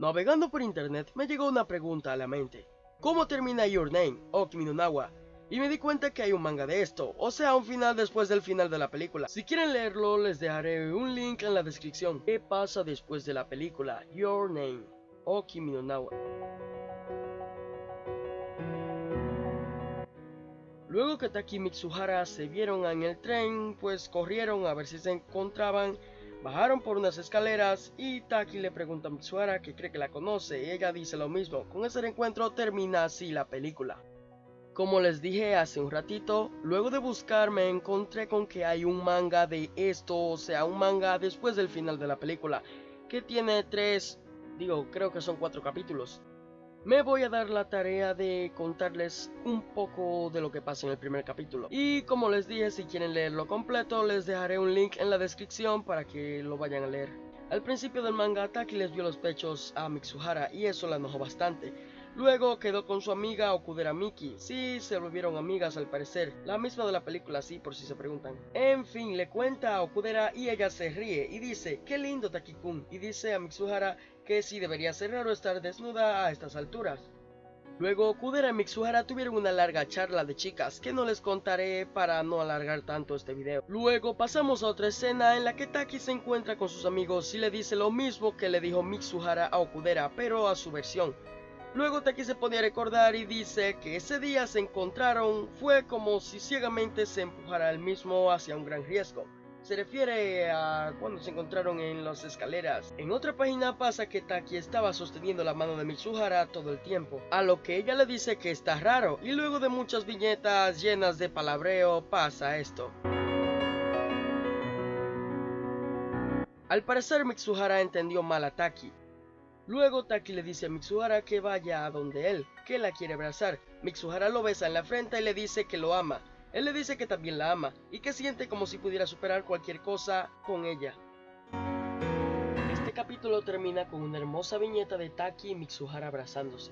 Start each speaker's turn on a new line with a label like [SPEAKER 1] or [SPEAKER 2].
[SPEAKER 1] Navegando por internet me llegó una pregunta a la mente. ¿Cómo termina Your Name o Kimi? Y me di cuenta que hay un manga de esto, o sea, un final después del final de la película. Si quieren leerlo, les dejaré un link en la descripción. ¿Qué pasa después de la película Your Name o Kimi? Luego que Taki y Mitsuhara se vieron en el tren, pues corrieron a ver si se encontraban Bajaron por unas escaleras y Taki le pregunta a Mitsuhara que cree que la conoce y ella dice lo mismo. Con ese encuentro termina así la película. Como les dije hace un ratito, luego de buscar me encontré con que hay un manga de esto, o sea, un manga después del final de la película, que tiene tres, digo, creo que son cuatro capítulos me voy a dar la tarea de contarles un poco de lo que pasa en el primer capítulo. Y como les dije, si quieren leerlo completo, les dejaré un link en la descripción para que lo vayan a leer. Al principio del manga, Taki les vio los pechos a Mitsuhara y eso la enojó bastante. Luego quedó con su amiga Okudera Miki. Sí, se volvieron amigas al parecer. La misma de la película, sí, por si se preguntan. En fin, le cuenta a Okudera y ella se ríe y dice, qué lindo Taki-kun. Y dice a Mitsuhara que sí debería ser raro estar desnuda a estas alturas. Luego Okudera y Mitsuhara tuvieron una larga charla de chicas que no les contaré para no alargar tanto este video. Luego pasamos a otra escena en la que Taki se encuentra con sus amigos y le dice lo mismo que le dijo Mitsuhara a Okudera pero a su versión. Luego Taki se pone a recordar y dice que ese día se encontraron fue como si ciegamente se empujara el mismo hacia un gran riesgo. Se refiere a cuando se encontraron en las escaleras. En otra página pasa que Taki estaba sosteniendo la mano de Mitsuhara todo el tiempo, a lo que ella le dice que está raro, y luego de muchas viñetas llenas de palabreo pasa esto. Al parecer Mitsuhara entendió mal a Taki, Luego Taki le dice a Mitsuhara que vaya a donde él, que la quiere abrazar. Mitsuhara lo besa en la frente y le dice que lo ama. Él le dice que también la ama y que siente como si pudiera superar cualquier cosa con ella. Este capítulo termina con una hermosa viñeta de Taki y Mitsuhara abrazándose.